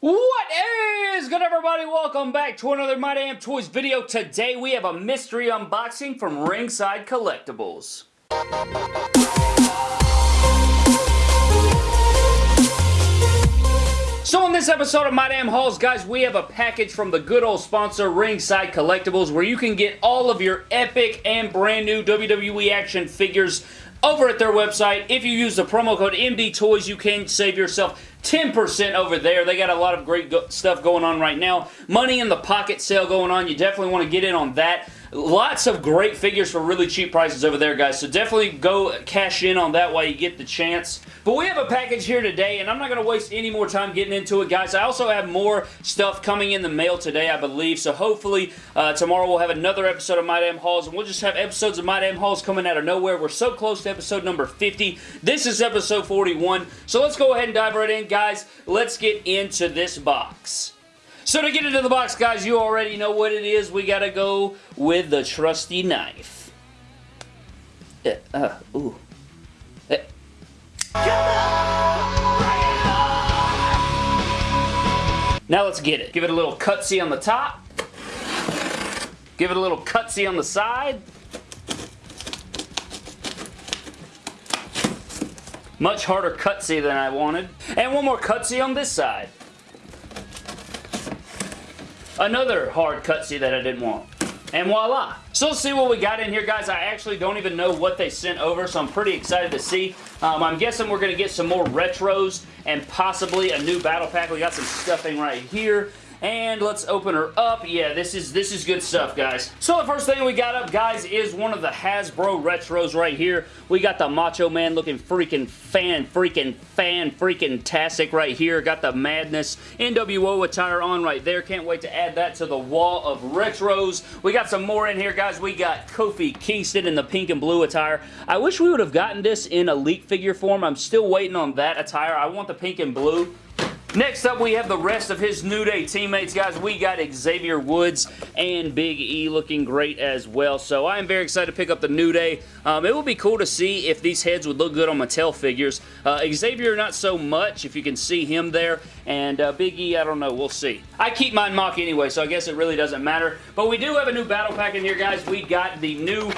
What is good everybody? Welcome back to another My Damn Toys video. Today we have a mystery unboxing from Ringside Collectibles. So in this episode of My Damn Hauls, guys, we have a package from the good old sponsor Ringside Collectibles where you can get all of your epic and brand new WWE action figures over at their website. If you use the promo code MD Toys, you can save yourself 10% over there. They got a lot of great go stuff going on right now. Money in the pocket sale going on. You definitely want to get in on that. Lots of great figures for really cheap prices over there, guys. So definitely go cash in on that while you get the chance. But we have a package here today, and I'm not going to waste any more time getting into it, guys. I also have more stuff coming in the mail today, I believe. So hopefully uh, tomorrow we'll have another episode of My Damn Hauls, and we'll just have episodes of My Damn Hauls coming out of nowhere. We're so close to episode number 50. This is episode 41. So let's go ahead and dive right in, guys. Let's get into this box. So to get into the box, guys, you already know what it is. We gotta go with the trusty knife. Uh, uh ooh. Uh. Now let's get it. Give it a little cutsy on the top. Give it a little cutsy on the side. Much harder cutsy than I wanted. And one more cutsy on this side. Another hard cutsy that I didn't want. And voila. So let's see what we got in here, guys. I actually don't even know what they sent over, so I'm pretty excited to see. Um, I'm guessing we're going to get some more retros and possibly a new battle pack. We got some stuffing right here. And let's open her up. Yeah, this is this is good stuff, guys. So the first thing we got up, guys, is one of the Hasbro Retros right here. We got the Macho Man looking freaking fan, freaking fan, freaking tastic right here. Got the Madness NWO attire on right there. Can't wait to add that to the wall of Retros. We got some more in here, guys. We got Kofi Kingston in the pink and blue attire. I wish we would have gotten this in elite figure form. I'm still waiting on that attire. I want the pink and blue. Next up, we have the rest of his New Day teammates, guys. We got Xavier Woods and Big E looking great as well. So I am very excited to pick up the New Day. Um, it will be cool to see if these heads would look good on Mattel figures. Uh, Xavier, not so much, if you can see him there. And uh, Big E, I don't know. We'll see. I keep mine MOC anyway, so I guess it really doesn't matter. But we do have a new battle pack in here, guys. We got the new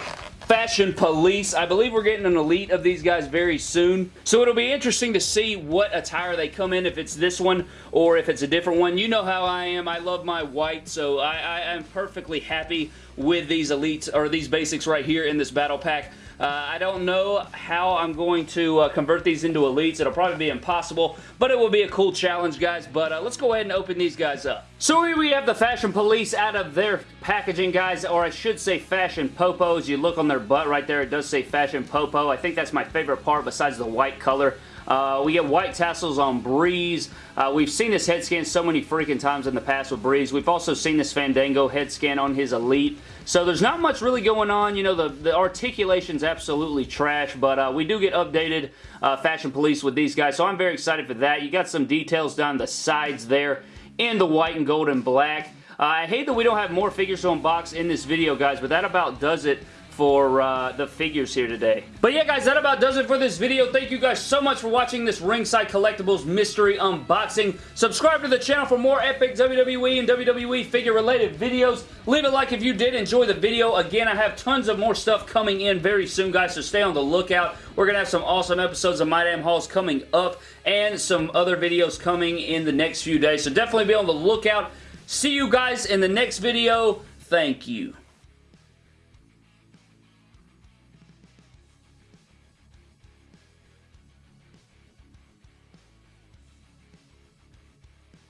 Fashion Police. I believe we're getting an elite of these guys very soon. So it'll be interesting to see what attire they come in, if it's this one or if it's a different one. You know how I am. I love my white, so I, I am perfectly happy with these elites, or these basics right here in this battle pack. Uh, I don't know how I'm going to uh, convert these into elites. It'll probably be impossible, but it will be a cool challenge, guys. But uh, let's go ahead and open these guys up. So here we have the Fashion Police out of their packaging, guys, or I should say Fashion Popos. You look on their butt right there, it does say Fashion Popo. I think that's my favorite part besides the white color. Uh, we get white tassels on Breeze. Uh, we've seen this head scan so many freaking times in the past with Breeze. We've also seen this Fandango head scan on his Elite. So there's not much really going on. You know, the, the articulation's absolutely trash, but uh, we do get updated uh, Fashion Police with these guys, so I'm very excited for that. You got some details down the sides there in the white and gold and black. Uh, I hate that we don't have more figures to unbox in this video, guys, but that about does it for uh, the figures here today. But yeah, guys, that about does it for this video. Thank you guys so much for watching this Ringside Collectibles mystery unboxing. Subscribe to the channel for more epic WWE and WWE figure-related videos. Leave a like if you did enjoy the video. Again, I have tons of more stuff coming in very soon, guys, so stay on the lookout. We're going to have some awesome episodes of My Damn Hauls coming up and some other videos coming in the next few days, so definitely be on the lookout. See you guys in the next video. Thank you.